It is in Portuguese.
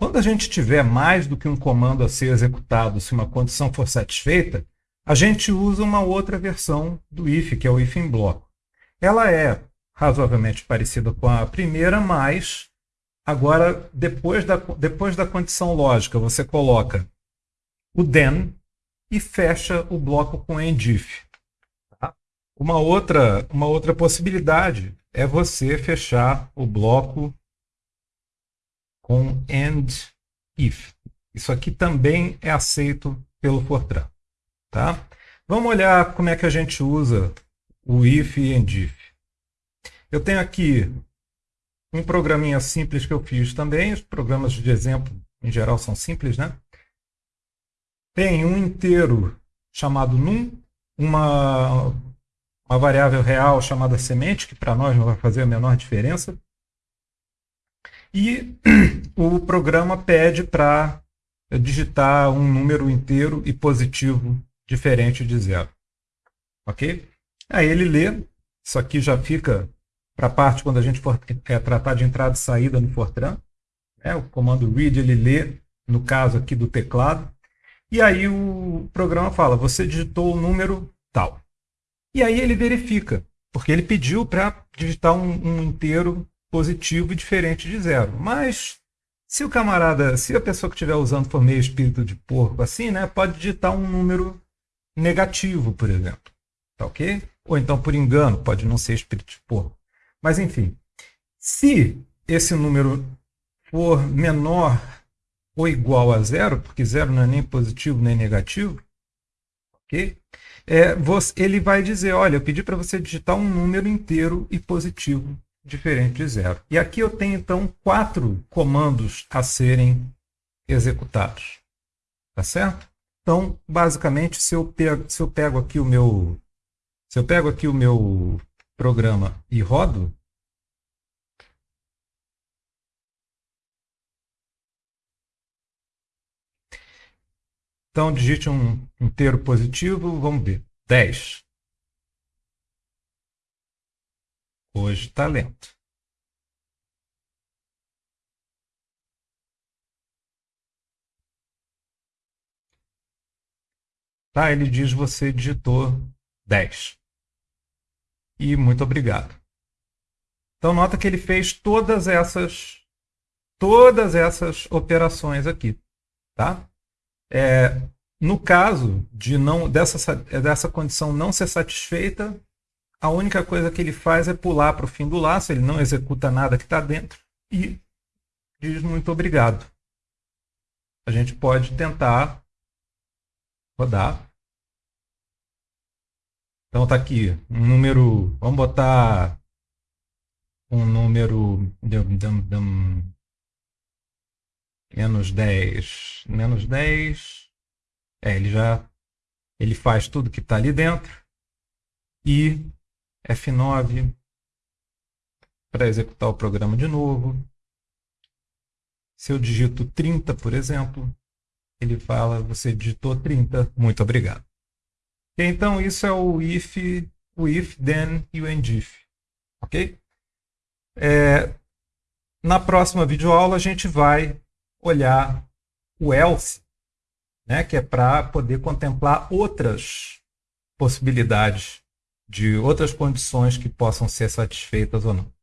Quando a gente tiver mais do que um comando a ser executado se uma condição for satisfeita, a gente usa uma outra versão do if, que é o if em bloco. Ela é razoavelmente parecida com a primeira, mas agora, depois da, depois da condição lógica, você coloca o then e fecha o bloco com endif. Tá? Uma, outra, uma outra possibilidade é você fechar o bloco com end if. Isso aqui também é aceito pelo Fortran. Tá? Vamos olhar como é que a gente usa o if e endif. Eu tenho aqui um programinha simples que eu fiz também. Os programas de exemplo, em geral, são simples, né? Tem um inteiro chamado num, uma, uma variável real chamada semente, que para nós não vai fazer a menor diferença. E o programa pede para digitar um número inteiro e positivo diferente de zero. Ok? Aí ele lê, isso aqui já fica para a parte quando a gente for é, tratar de entrada e saída no Fortran. É, o comando read ele lê, no caso aqui do teclado. E aí o programa fala, você digitou o número tal. E aí ele verifica, porque ele pediu para digitar um, um inteiro positivo e diferente de zero. Mas se o camarada, se a pessoa que estiver usando for meio espírito de porco assim, né, pode digitar um número negativo, por exemplo. Tá ok? Ou então por engano, pode não ser espírito de porco. Mas enfim, se esse número for menor ou igual a zero, porque zero não é nem positivo nem negativo, ok? É, você, ele vai dizer, olha, eu pedi para você digitar um número inteiro e positivo diferente de zero. E aqui eu tenho então quatro comandos a serem executados, tá certo? Então, basicamente, se eu pego, se eu pego aqui o meu se eu pego aqui o meu programa e rodo, Então, digite um inteiro positivo, vamos ver. 10. Hoje está lento. Tá, ele diz você digitou 10. E muito obrigado. Então nota que ele fez todas essas todas essas operações aqui, tá? É, no caso de não dessa, dessa condição não ser satisfeita, a única coisa que ele faz é pular para o fim do laço, ele não executa nada que está dentro e diz muito obrigado. A gente pode tentar rodar. Então está aqui um número, vamos botar um número menos 10, menos 10, é, ele já ele faz tudo que está ali dentro e F9 para executar o programa de novo. Se eu digito 30, por exemplo, ele fala, você digitou 30, muito obrigado. Então isso é o if, o if, then e o endif, ok? É, na próxima videoaula a gente vai olhar o else, né, que é para poder contemplar outras possibilidades de outras condições que possam ser satisfeitas ou não.